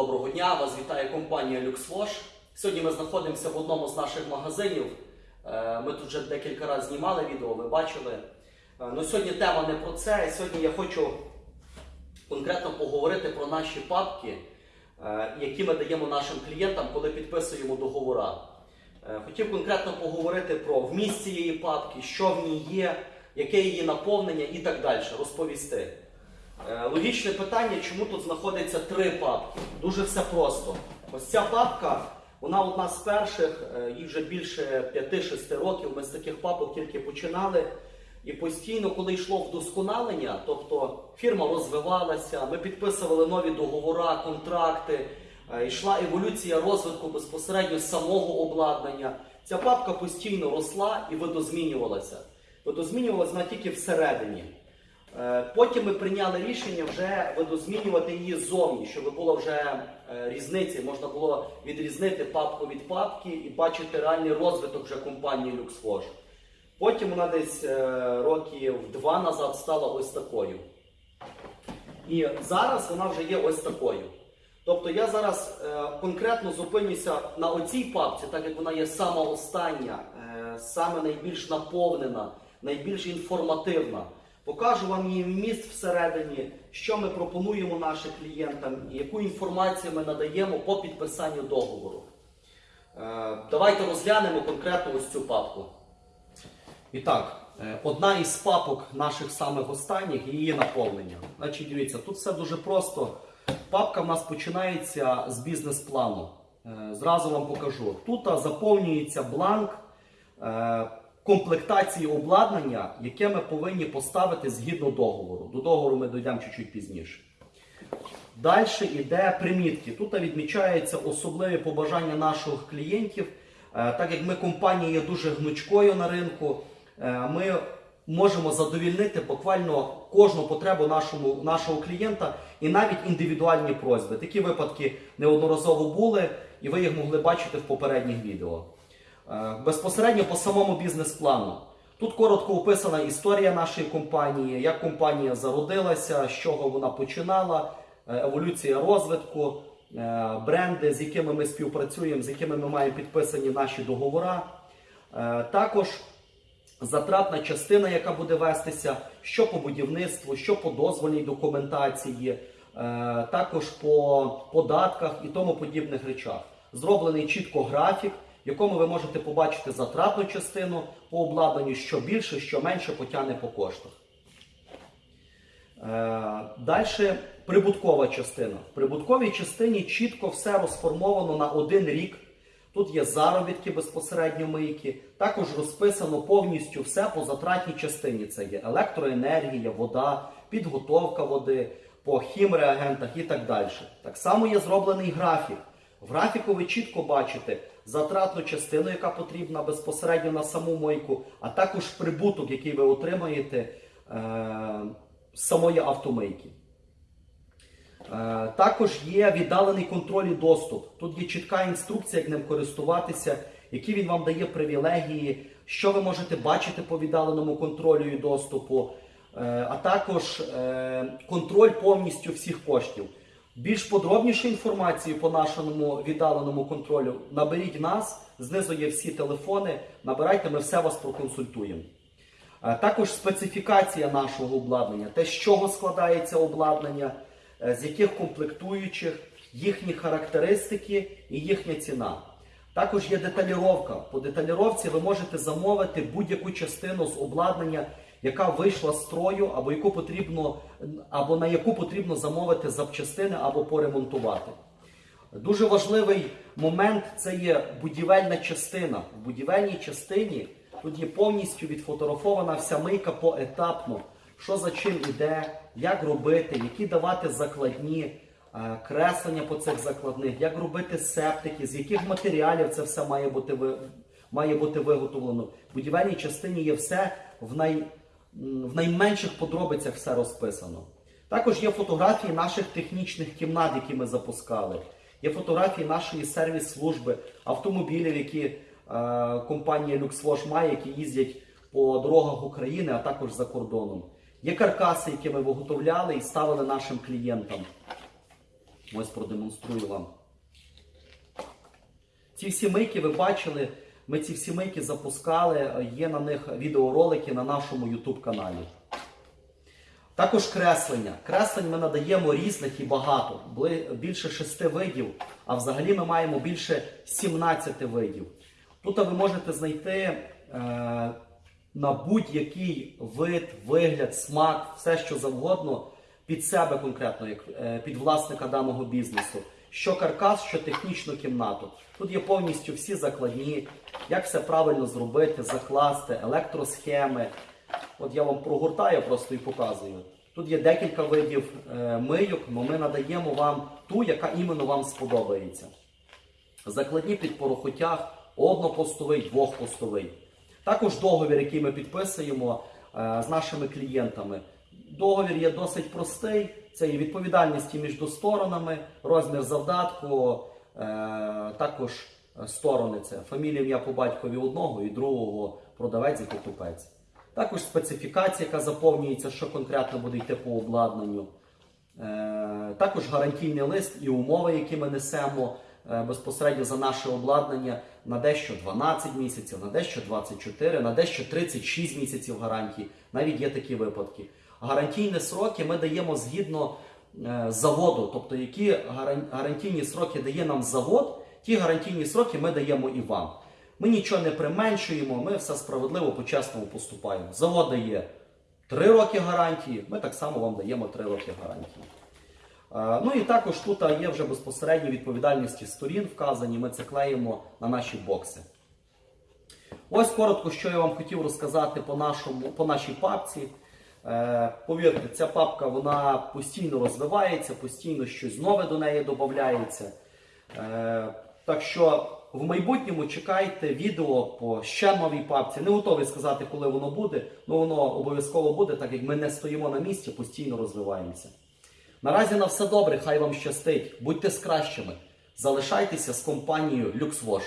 Доброго дня, вас вітає компанія LuxWash. Сьогодні ми знаходимося в одному з наших магазинів. Е, Ми тут вже декілька разів знімали відео, ви бачили. Е, Ну, сьогодні тема не про це. Сьогодні я хочу конкретно поговорити про наші папки, е, які ми даємо нашим клієнтам, коли підписуємо договора. Е, Хотів конкретно поговорити про вміст цієї папки, що в ній є, яке її наповнення і так далі, розповісти. Е, Логічне питання, чому тут знаходиться три папки? Дуже все просто. Ось ця папка, вона одна з перших, е, їй вже більше 5-6 років. Ми з таких папок тільки починали. І постійно, коли йшло вдосконалення, тобто фірма розвивалася, ми підписували нові договори, контракти, е, йшла еволюція розвитку безпосередньо самого обладнання. Ця папка постійно росла і видозмінювалася. Видозмінювалася вона тільки всередині. Е, Потім ми прийняли рішення вже видозмінювати її ззовні, щоб було вже е, різниці, можна було відрізнити папку від папки і бачити реальний розвиток вже компанії LuxWash. Потім вона десь е, років два назад стала ось такою. І зараз вона вже є ось такою. Тобто я зараз конкретно зупинюся на оцій папці, так як вона є сама остання, саме найбільш наповнена, найбільш інформативна. Покажу вам її вміст всередині, що ми пропонуємо нашим клієнтам яку інформацію ми надаємо по підписанню договору. Е, давайте розглянемо конкретно ось цю папку. І так, е, одна із папок наших самих останніх і її наповнення. Значить, дивіться, тут все дуже просто. Папка в нас починається з бізнес-плану. Е, Зразу вам покажу. Тут заповнюється бланк комплектації обладнання, яке ми повинні поставити згідно договору. До договору ми дійдемо чуть-чуть пізніше. Далі йде примітки. Тут відмічаються особливі побажання наших клієнтів. Е, Так як ми компанія є дуже гнучкою на ринку, е, ми можемо задовільнити буквально кожну потребу нашому, нашого клієнта і навіть індивідуальні просьби. Такі випадки неодноразово були, і ви їх могли бачити в попередніх відео. Е, Безпосередньо по самому бізнес-плану. Тут коротко описана історія нашої компанії, як компанія зародилася, з чого вона починала, е, еволюція розвитку, е, бренди, з якими ми співпрацюємо, з якими ми маємо підписані наші договори. Також затратна частина, яка буде вестися, що по будівництву, що по дозвольній документації, також по податках і тому подібних речах. Зроблений чітко графік, в якому ви можете побачити затратну частину по обладнанню, що більше, що менше потягне по коштах. Далі прибуткова частина. В прибутковій частині чітко все розформовано на один рік. Тут є заробітки безпосередньо мийки. Також розписано повністю все по затратній частині. Це є електроенергія, вода, підготовка води, по хімреагентах і так далі. Так само є зроблений графік. В графіку ви чітко бачите затратну частину, яка потрібна безпосередньо на саму мойку, а також прибуток, який ви отримаєте е, з самої автомийки. Е, Також є віддалений контроль і доступ. Тут є чітка інструкція, як ним користуватися, які він вам дає привілегії, що ви можете бачити по віддаленому контролю і доступу, е, а також е, контроль повністю всіх коштів. Більш подробнішу інформацію по нашому віддаленому контролю наберіть нас, знизу є всі телефони, набирайте, ми все вас проконсультуємо. Також специфікація нашого обладнання, те, з чого складається обладнання, е, з яких комплектуючих, їхні характеристики і їхня ціна. Також є деталіровка. По деталіровці ви можете замовити будь-яку частину з обладнання, яка вийшла з строю, або яку потрібно, або на яку потрібно замовити запчастини або поремонтувати. Дуже важливий момент це є будівельна частина. В будівельній частині тут є повністю відфотографована вся мийка поетапно, що за чим іде, як робити, які давати закладні, е, креслення по цих закладних, як робити септики, з яких матеріалів це все має бути, має бути виготовлено. В будівельній частині є все в, най, в найменших подробицях все розписано. Також є фотографії наших технічних кімнат, які ми запускали. Є фотографії нашої сервіс-служби, автомобілів, які е, компанія LuxWash має, які їздять по дорогах України, а також за кордоном. Є каркаси, які ми виготовляли і ставили нашим клієнтам. Ось продемонструю вам. Ці всі мийки ви бачили, ми ці всі мийки запускали, є на них відеоролики на нашому YouTube каналі. Також креслення. Креслень ми надаємо різних і багато. Більше шести видів, а взагалі ми маємо більше 17 видів. Тут ви можете знайти е, на будь-який вид, вигляд, смак, все що завгодно під себе конкретно, як е, під власника даного бізнесу. Що каркас, що технічну кімнату. Тут є повністю всі закладні, як все правильно зробити, закласти, електросхеми. От я вам прогортаю просто і показую. Тут є декілька видів е, мийок, але ми надаємо вам ту, яка іменно вам сподобається. Закладні під порохотяг, однопостовий, двохпостовий. Також договір, який ми підписуємо е, з нашими клієнтами. Договір є досить простий. Це є відповідальності між сторонами, розмір завдатку, е, також сторони це фамілія ім'я по батькові одного і другого продавець і покупець. Також специфікація, яка заповнюється, що конкретно буде йти по обладнанню. Е, Також гарантійний лист і умови, які ми несемо е, безпосередньо за наше обладнання на дещо 12 місяців, на дещо 24, на дещо 36 місяців гарантії. Навіть є такі випадки. Гарантійні сроки ми даємо згідно е, заводу, тобто які гарантійні сроки дає нам завод, ті гарантійні сроки ми даємо і вам. Ми нічого не применшуємо, ми все справедливо по-чесному поступаємо. Завод дає 3 роки гарантії, ми так само вам даємо 3 роки гарантії. Е, Ну і також тут є вже безпосередні відповідальності сторін вказані, ми це клеїмо на наші бокси. Ось коротко, що я вам хотів розказати по, нашому, по нашій папці. Е, повірте, ця папка вона постійно розвивається, постійно щось нове до неї додається. Е, так що в майбутньому чекайте відео по ще новій папці. Не готовий сказати, коли воно буде, але воно обов'язково буде, так як ми не стоїмо на місці, постійно розвиваємося. Наразі на все добре, хай вам щастить. Будьте з кращими. Залишайтеся з компанією LuxWash.